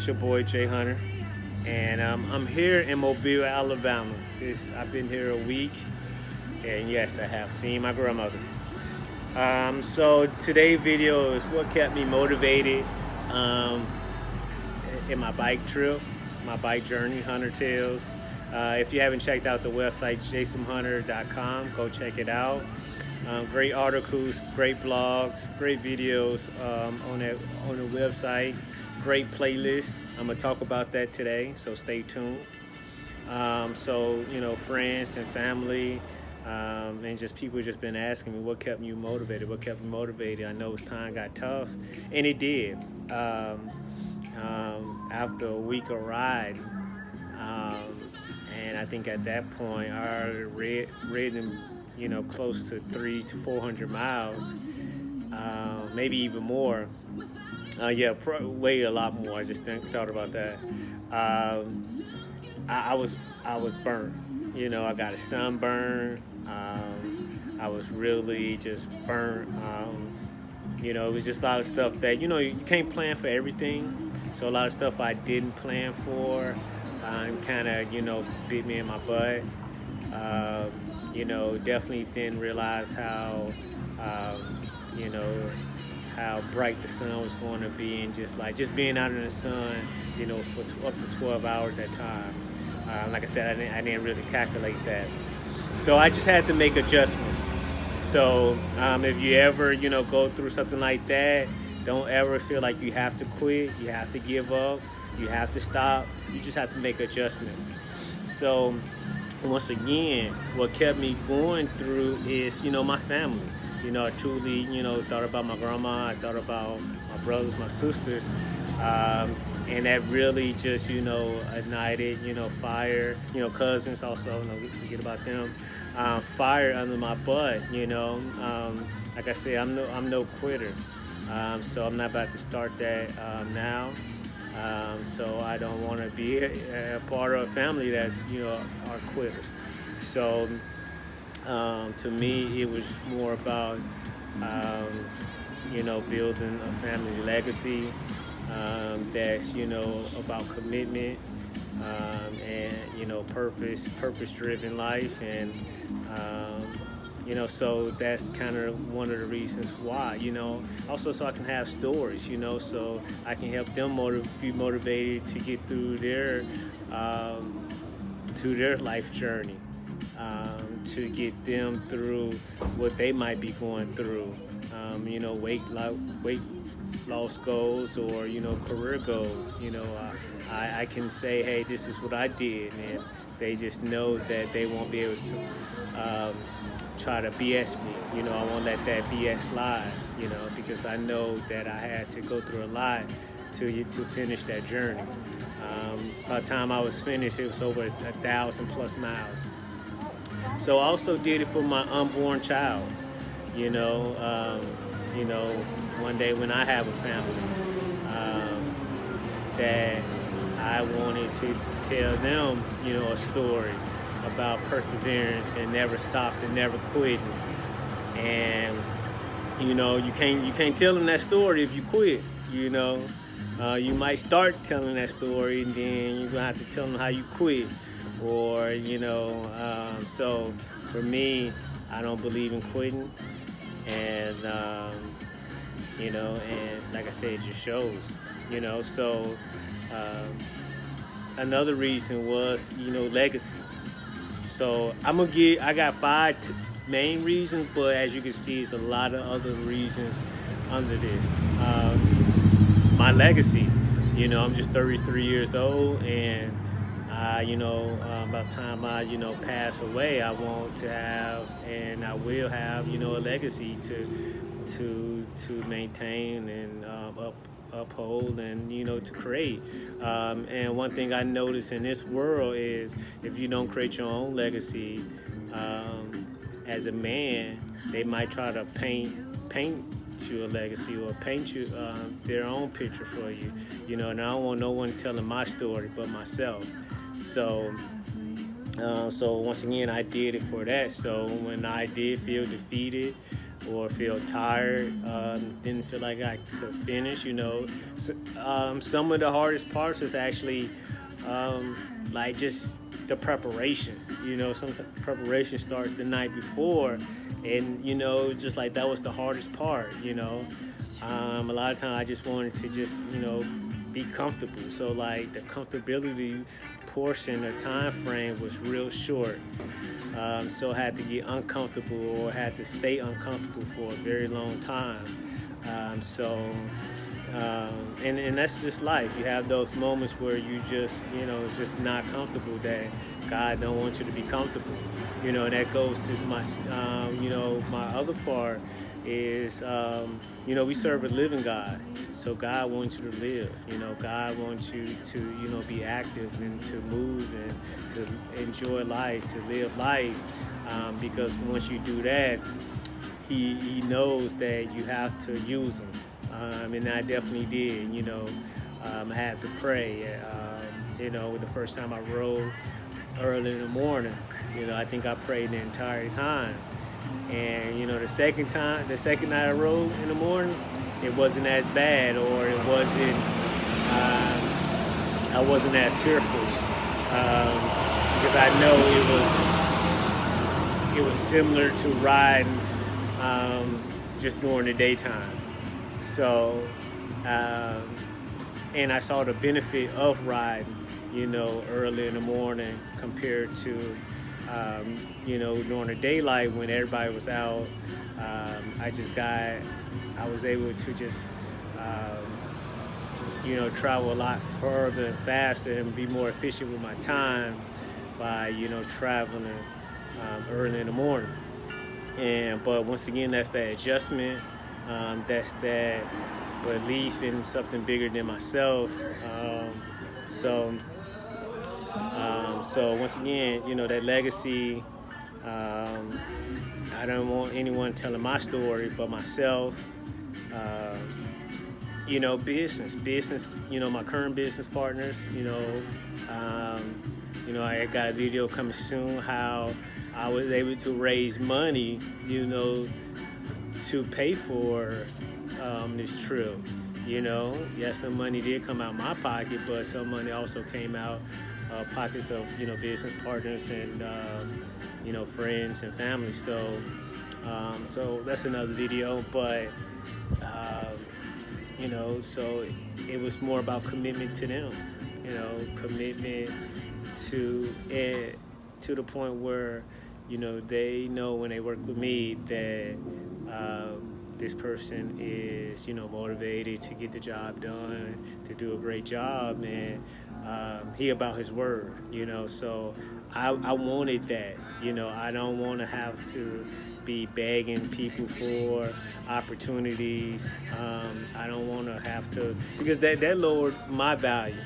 It's your boy Jay Hunter, and um, I'm here in Mobile, Alabama. This, I've been here a week, and yes, I have seen my grandmother. Um, so today's video is what kept me motivated um, in my bike trip, my bike journey, Hunter Tales. Uh, if you haven't checked out the website, jasonhunter.com, go check it out. Um, great articles, great blogs, great videos um, on that on the website. Great playlist. I'm gonna talk about that today, so stay tuned. Um, so you know, friends and family, um, and just people just been asking me what kept you motivated. What kept me motivated? I know time got tough, and it did. Um, um, after a week of ride, and I think at that point I already read, ridden you know, close to three to 400 miles, uh, maybe even more. Uh, yeah, way a lot more. I just think, thought about that. Um, I, I, was I was burnt. You know, I got a sunburn. Um, I was really just burnt. Um, you know, it was just a lot of stuff that you know you can't plan for everything. So a lot of stuff I didn't plan for, um, kind of you know beat me in my butt. Um, you know, definitely didn't realize how, um, you know, how bright the sun was going to be and just like, just being out in the sun, you know, for up to 12 hours at times. Uh, like I said, I didn't, I didn't really calculate that. So I just had to make adjustments. So um, if you ever, you know, go through something like that, don't ever feel like you have to quit, you have to give up, you have to stop. You just have to make adjustments. So once again, what kept me going through is, you know, my family. You know, I truly, you know, thought about my grandma, I thought about my brothers, my sisters, um, and that really just, you know, ignited, you know, fire, you know, cousins also, you know, forget about them, um, fire under my butt, you know. Um, like I said, I'm no, I'm no quitter, um, so I'm not about to start that um, now. Um, so I don't want to be a, a, part of a family that's, you know, are quitters. So um, to me, it was more about, um, you know, building a family legacy um, that's, you know, about commitment um, and, you know, purpose, purpose-driven life. And, um, you know so that's kind of one of the reasons why you know also so i can have stories you know so i can help them motiv be motivated to get through their um, to their life journey. Um, to get them through what they might be going through um, you know weight weight loss goals or you know career goals you know uh, I, I can say hey this is what I did and they just know that they won't be able to um, try to BS me. You know, I won't let that BS slide, you know, because I know that I had to go through a lot to, to finish that journey. Um, by the time I was finished, it was over a thousand plus miles. So I also did it for my unborn child, you know, um, you know, one day when I have a family, um, that I wanted to tell them, you know, a story about perseverance and never stopped and never quitting. And you know, you can't you can't tell them that story if you quit. You know, uh, you might start telling that story and then you're gonna have to tell them how you quit. Or you know, um, so for me, I don't believe in quitting. And um, you know, and like I said, it just shows. You know, so. Um, another reason was, you know, legacy. So I'm gonna get, I got five main reasons, but as you can see, it's a lot of other reasons under this. Um, my legacy, you know, I'm just 33 years old and I, you know, um, by the time I, you know, pass away, I want to have, and I will have, you know, a legacy to, to, to maintain and um, up, uphold and you know to create. Um, and one thing I notice in this world is if you don't create your own legacy um, as a man they might try to paint paint you a legacy or paint you uh, their own picture for you you know and I don't want no one telling my story but myself so Uh, so once again, I did it for that. So when I did feel defeated or feel tired, um, didn't feel like I could finish, you know, so, um, some of the hardest parts is actually um, like just the preparation. You know, some preparation starts the night before, and you know, just like that was the hardest part. You know, um, a lot of times I just wanted to just you know be comfortable. So like the comfortability portion, the time frame was real short. Um, so I had to get uncomfortable or had to stay uncomfortable for a very long time. Um, so, um, and, and that's just life. You have those moments where you just, you know, it's just not comfortable that God don't want you to be comfortable. You know, and that goes to my, um, you know, my other part is, um, you know, we serve a living God. So God wants you to live. You know, God wants you to, you know, be active and to move and to enjoy life, to live life. Um, because once you do that, he, he knows that you have to use them. Um, and I definitely did, you know. Um, I had to pray. Um, you know, the first time I rode early in the morning, you know, I think I prayed the entire time. And you know, the second time, the second night I rode in the morning, it wasn't as bad, or it wasn't. Um, I wasn't as fearful um, because I know it was. It was similar to riding um, just during the daytime. So, um, and I saw the benefit of riding, you know, early in the morning compared to um, you know, during the daylight when everybody was out, um, I just got, I was able to just, um, you know, travel a lot further and faster and be more efficient with my time by, you know, traveling um, early in the morning. And, but once again, that's that adjustment. Um, that's that belief in something bigger than myself. Um, so um, so once again, you know, that legacy, um, I don't want anyone telling my story but myself. Uh, you know, business, business, you know, my current business partners, you know, um, you know, I got a video coming soon how I was able to raise money, you know, to pay for um, this trip. You know, yes, some money did come out of my pocket, but some money also came out uh, pockets of you know business partners and um, you know friends and family. So um, so that's another video, but um, you know so it was more about commitment to them. You know, commitment to it to the point where you know they know when they work with me that. Um, this person is, you know, motivated to get the job done, to do a great job, and um, he about his word, you know. So I, I wanted that, you know. I don't want to have to be begging people for opportunities. Um, I don't want to have to because that that lowered my value.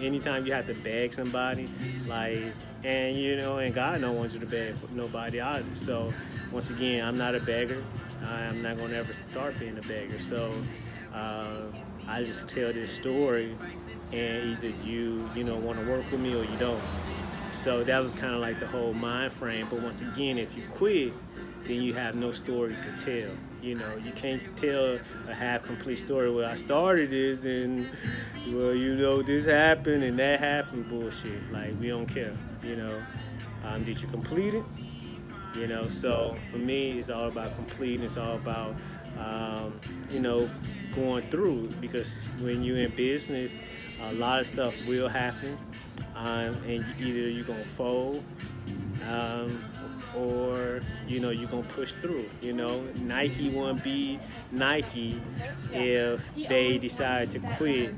Anytime you have to beg somebody, like, and you know, and God don't want you to beg nobody either. So once again, I'm not a beggar. I'm not gonna ever start being a beggar. So uh, I just tell this story, and either you you know want to work with me or you don't. So that was kind of like the whole mind frame. But once again, if you quit, then you have no story to tell. You know, you can't tell a half complete story. Well, I started this and, well, you know, this happened and that happened. Bullshit. Like, we don't care. You know, um, did you complete it? you know so for me it's all about completing it's all about um, you know going through because when you're in business a lot of stuff will happen. Um, and either you're gonna fold um, or you know you're gonna push through you know. Nike won't be Nike if they decide to quit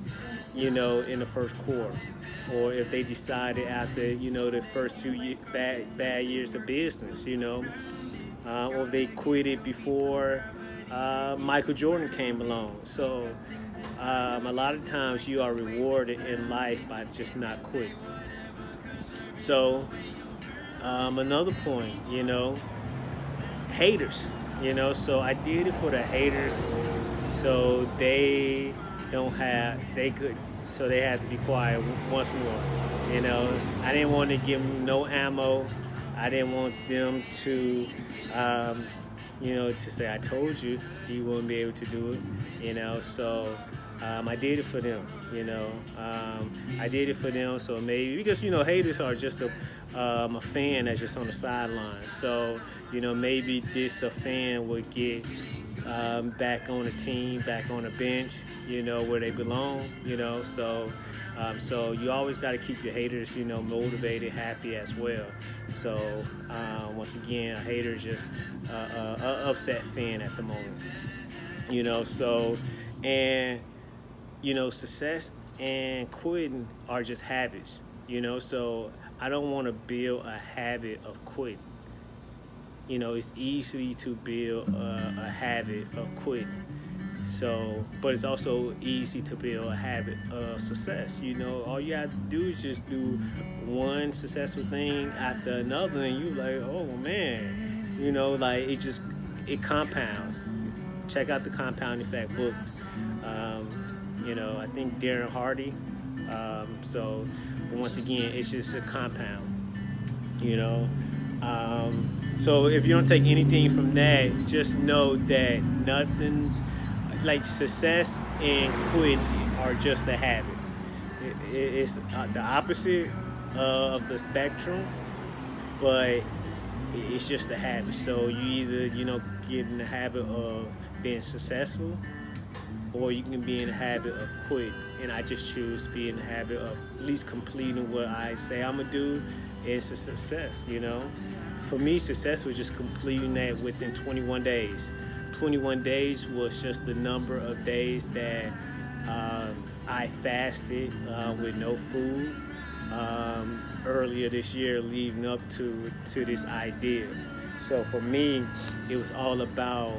you know in the first quarter or if they decided after you know the first few bad bad years of business, you know, uh, or they quit it before uh, Michael Jordan came along. So um, a lot of times you are rewarded in life by just not quitting. So um, another point, you know, haters, you know. So I did it for the haters, so they don't have they could so they had to be quiet once more. You know, I didn't want to give them no ammo. I didn't want them to, um, you know, to say I told you you wouldn't be able to do it. You know, so um, I did it for them. You know, um, I did it for them. So maybe because you know haters are just a um, a fan that's just on the sideline. So you know maybe this a fan would get um, back on the team, back on the bench, you know, where they belong, you know. So, um, so you always got to keep your haters, you know, motivated, happy as well. So, uh, once again, a hater is just uh, uh, a upset fan at the moment, you know. So, and you know, success and quitting are just habits, you know. So, I don't want to build a habit of quitting you know, it's easy to build a, a, habit of quitting. So, but it's also easy to build a habit of success. You know, all you have to do is just do one successful thing after another, and you like, oh man, you know, like it just it compounds. Check out the Compound Effect book. Um, you know, I think Darren Hardy. Um, so, once again, it's just a compound. You know. Um, so if you don't take anything from that, just know that nothing's like success and quit are just a habit. It, it, it's uh, the opposite of the spectrum, but it's just a habit. So you either you know get in the habit of being successful, or you can be in the habit of quit. And I just choose to be in the habit of at least completing what I say I'm gonna do. It's a success, you know for me, success was just completing that within 21 days. 21 days was just the number of days that um, I fasted uh, with no food um, earlier this year, leading up to to this idea. So for me, it was all about,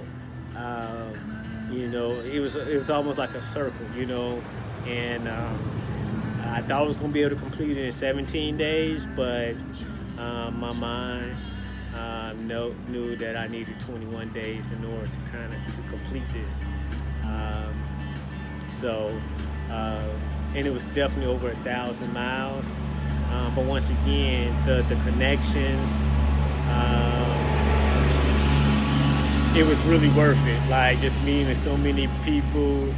you know, it was it was almost like a circle, you know, and um, I thought I was gonna be able to complete it in 17 days, but um, my mind know, knew that I needed 21 days in order to kind of to complete this. Um, so, uh, and it was definitely over a thousand miles. Um, but once again, the the connections, um, it was really worth it. Like just meeting so many people.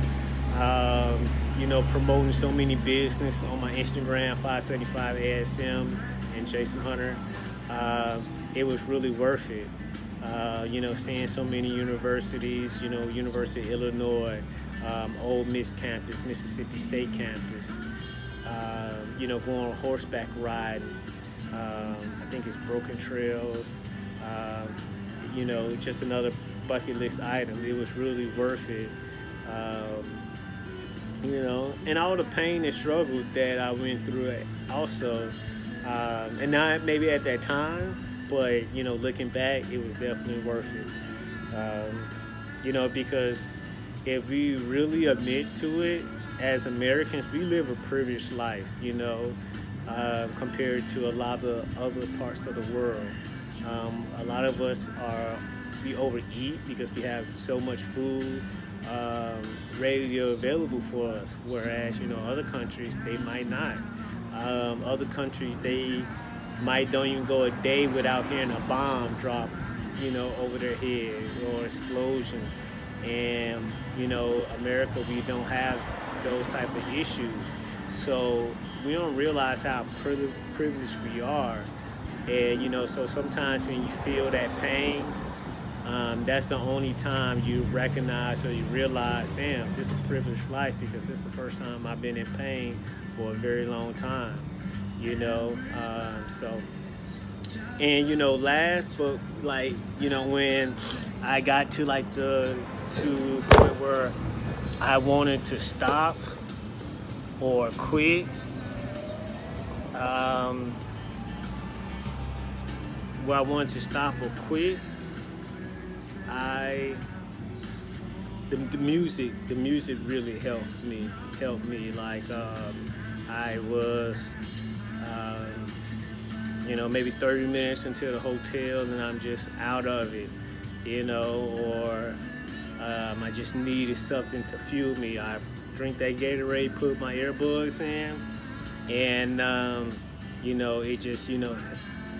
Um, you know, promoting so many business on my Instagram, 575 ASM and Jason Hunter. Uh, it was really worth it. Uh, you know, seeing so many universities, you know, University of Illinois, um, Ole Miss campus, Mississippi State campus, uh, you know, going on horseback riding. Um, I think it's Broken Trails, um, you know, just another bucket list item. It was really worth it. Um, you know, and all the pain and struggle that I went through also, um, and not maybe at that time, but you know, looking back, it was definitely worth it. Um, you know, because if we really admit to it, as Americans, we live a privileged life. You know, uh, compared to a lot of other parts of the world. Um, a lot of us are we overeat because we have so much food um, readily available for us, whereas you know other countries they might not. Um, other countries they might don't even go a day without hearing a bomb drop, you know, over their head or explosion. And you know, America, we don't have those type of issues, so we don't realize how privileged we are. And you know, so sometimes when you feel that pain, um, that's the only time you recognize or you realize, damn, this is a privileged life because this is the first time I've been in pain for a very long time you know. Um, so, and you know, last but like you know when I got to like the to point where I wanted to stop or quit. Um, where I wanted to stop or quit, I the, the music the music really helped me helped me like um, I was um, you know, maybe 30 minutes into the hotel and I'm just out of it, you know, or Um, I just needed something to fuel me. I drink that Gatorade, put my earbuds in, and um, you know, it just you know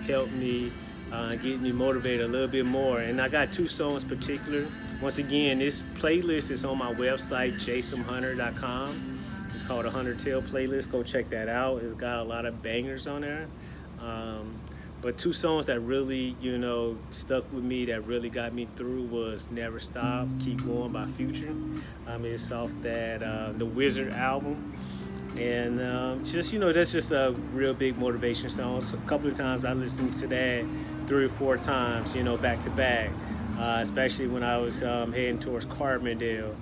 helped me uh, get me motivated a little bit more. And I got two songs particular. Once again, this playlist is on my website, jasonhunter.com. It's called a Hunter Tale playlist. Go check that out. It's got a lot of bangers on there. Um, but two songs that really, you know, stuck with me that really got me through was Never Stop, Keep Going by Future. Um, it's off that uh, The Wizard album. And um, just, you know, that's just a real big motivation song. So a couple of times I listened to that three or four times, you know, back to back. Uh, especially when I was um, heading towards Carbondale.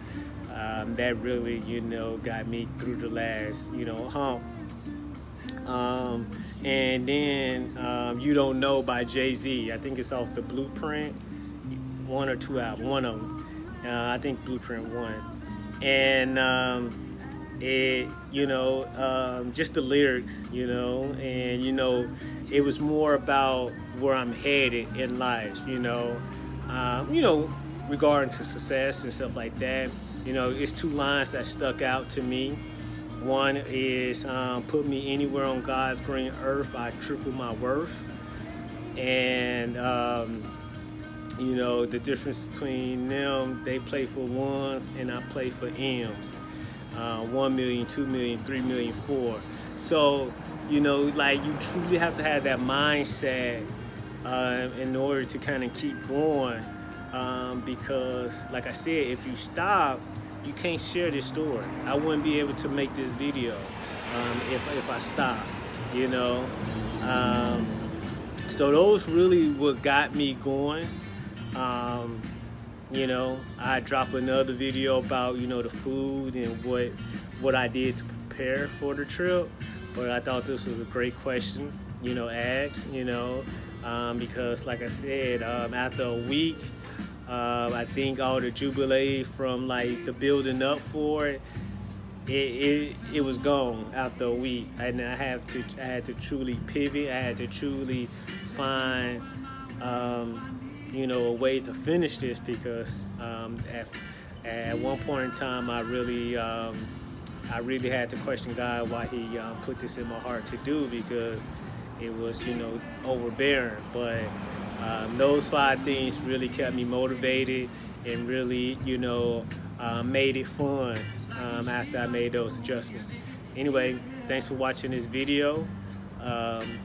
Um, that really, you know, got me through the last, you know, hump. Um, and then um, You Don't Know by Jay-Z. I think it's off the Blueprint, one or two albums, one of them. Uh, I think Blueprint one. And um, it, you know, um, just the lyrics, you know, and, you know, it was more about where I'm headed in life, you know, um, you know, regarding to success and stuff like that. You know, it's two lines that stuck out to me. One is um, put me anywhere on God's green earth, I triple my worth. And, um, you know, the difference between them, they play for ones and I play for M's. Uh, 1 million, 2 million, 3 million, 4. So, you know, like you truly have to have that mindset uh, in order to kind of keep going. Um, because, like I said, if you stop, you can't share this story. I wouldn't be able to make this video um, if, if I stop, you know. Um, so those really what got me going. You know, I drop another video about, you know, the food and what, what I did to prepare for the trip. But I thought this was a great question, you know, asked, you know, um, because like I said, um, after a week, uh, I think all the jubilee from like the building up for it, it, it, it was gone after a week, and I have to I had to truly pivot. I had to truly find, um, you know, a way to finish this because um, at, at one point in time, I really um, I really had to question God why He uh, put this in my heart to do because it was you know overbearing, but um, those five things really kept me motivated and really, you know, uh, made it fun um, after I made those adjustments. Anyway, thanks for watching this video. Um,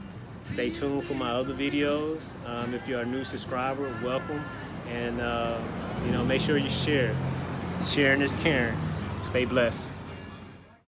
stay tuned for my other videos. Um, if you're a new subscriber, welcome. And, uh, you know, make sure you share. Sharing is caring. Stay blessed.